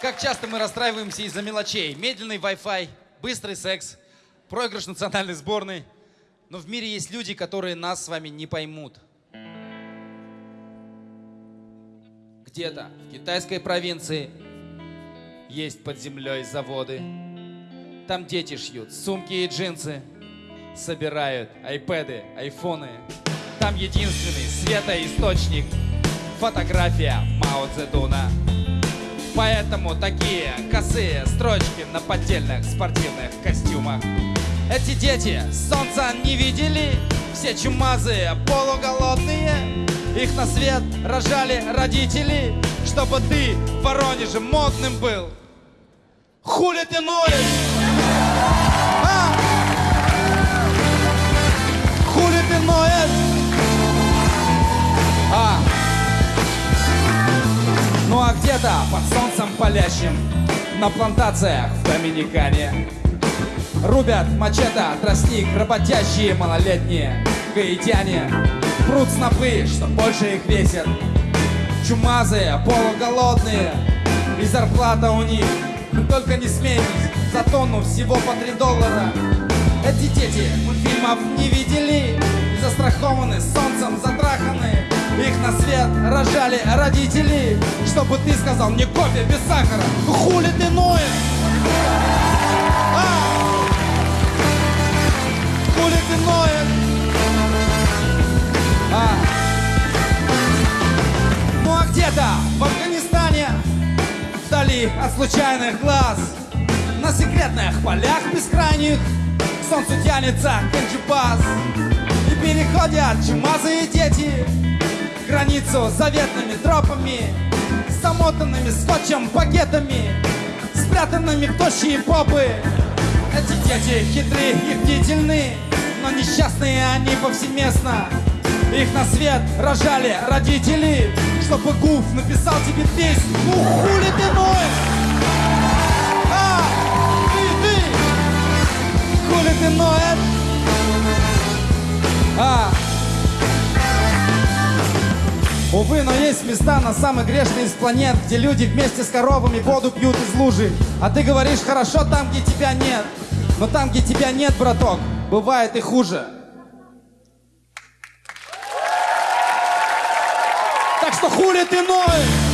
Как часто мы расстраиваемся из-за мелочей. Медленный Wi-Fi, быстрый секс, проигрыш национальной сборной. Но в мире есть люди, которые нас с вами не поймут. Где-то в китайской провинции есть под землей заводы. Там дети шьют сумки и джинсы, собирают айпэды, айфоны. Там единственный светоисточник — фотография Мао Цзэдуна. Поэтому такие косые строчки на поддельных спортивных костюмах. Эти дети солнца не видели, все чумазые, полуголодные. Их на свет рожали родители, чтобы ты в Воронеже модным был. Хули ты ноешь? Где-то под солнцем палящим На плантациях в Доминикане. Рубят мачете тростник Работящие малолетние гаитяне. Прут снопы, что больше их весит Чумазые, полуголодные И зарплата у них. Только не смейтесь За тонну всего по три доллара. Эти дети мультфильмов не видели застрахованы солнцем затраханы на свет рожали родители Чтобы ты сказал мне кофе без сахара хули ты ноешь? А? Хули ты ноешь? А? Ну а где-то в Афганистане Вдали от случайных глаз На секретных полях бескрайних солнцу тянется И переходят чумазые дети Границу заветными тропами Замотанными скотчем пакетами Спрятанными в тощие попы. Эти дети хитрые и бдительны Но несчастные они повсеместно. Их на свет рожали родители. Чтобы Гуф написал тебе песню Ну хули ты Увы, но есть места на самых грешные из планет, где люди вместе с коровами воду пьют из лужи. А ты говоришь, хорошо там, где тебя нет. Но там, где тебя нет, браток, бывает и хуже. Так что хули ты ноешь?